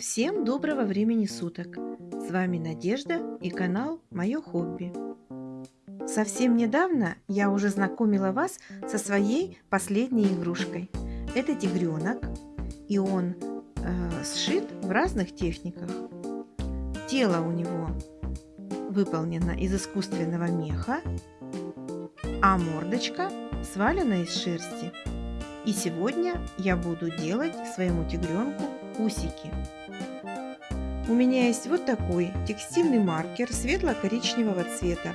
Всем доброго времени суток! С вами Надежда и канал Мое хобби. Совсем недавно я уже знакомила вас со своей последней игрушкой. Это тигренок, и он э, сшит в разных техниках. Тело у него выполнено из искусственного меха, а мордочка свалена из шерсти. И сегодня я буду делать своему тигренку усики. У меня есть вот такой текстильный маркер светло-коричневого цвета.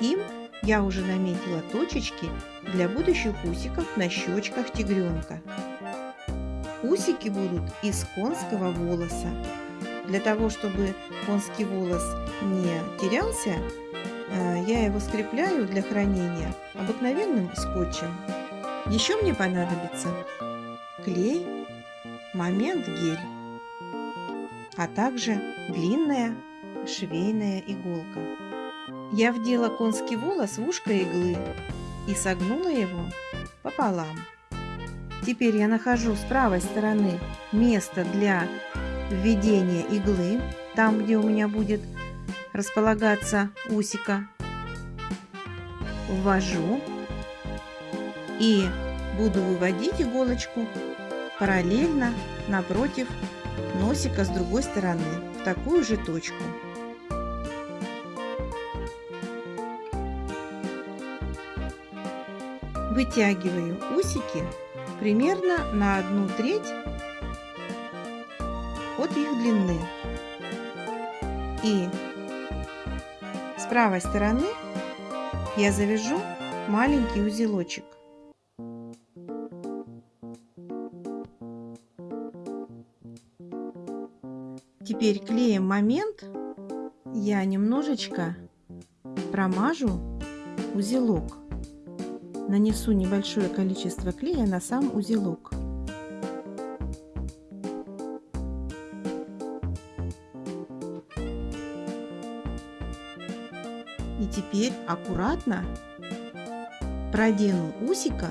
Им я уже наметила точечки для будущих усиков на щечках тигренка. Усики будут из конского волоса. Для того, чтобы конский волос не терялся, э, я его скрепляю для хранения обыкновенным скотчем. Еще мне понадобится клей, момент гель, а также длинная швейная иголка. Я вдела конский волос в ушко иглы и согнула его пополам. Теперь я нахожу с правой стороны место для введения иглы, там, где у меня будет располагаться усика. Ввожу и буду выводить иголочку параллельно напротив носика с другой стороны в такую же точку. Вытягиваю усики примерно на одну треть от их длины. И с правой стороны я завяжу маленький узелочек. Теперь клеем момент я немножечко промажу узелок. Нанесу небольшое количество клея на сам узелок. И теперь аккуратно продену усика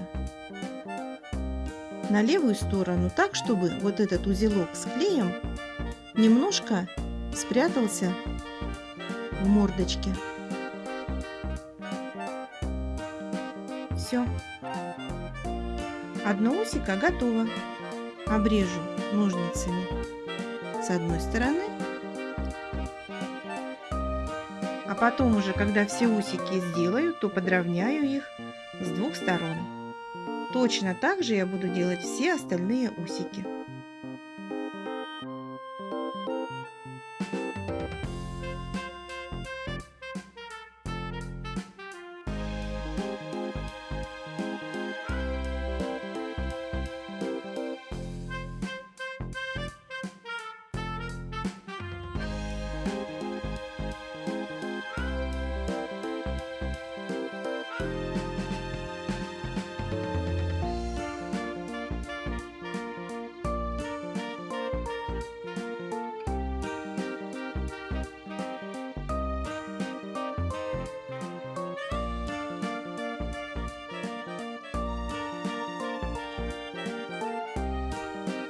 на левую сторону так, чтобы вот этот узелок с клеем немножко спрятался в мордочке. Все. Одно усико готово. Обрежу ножницами с одной стороны. А потом уже, когда все усики сделаю, то подровняю их с двух сторон. Точно так же я буду делать все остальные усики.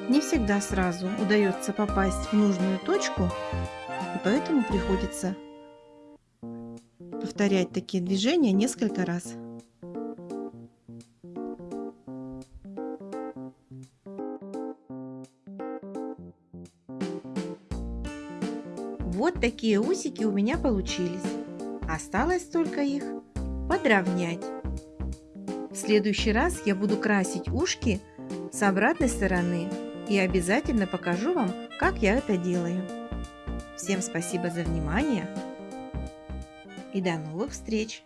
Не всегда сразу удается попасть в нужную точку, и поэтому приходится повторять такие движения несколько раз. Вот такие усики у меня получились. Осталось только их подровнять. В следующий раз я буду красить ушки с обратной стороны и обязательно покажу вам, как я это делаю. Всем спасибо за внимание и до новых встреч!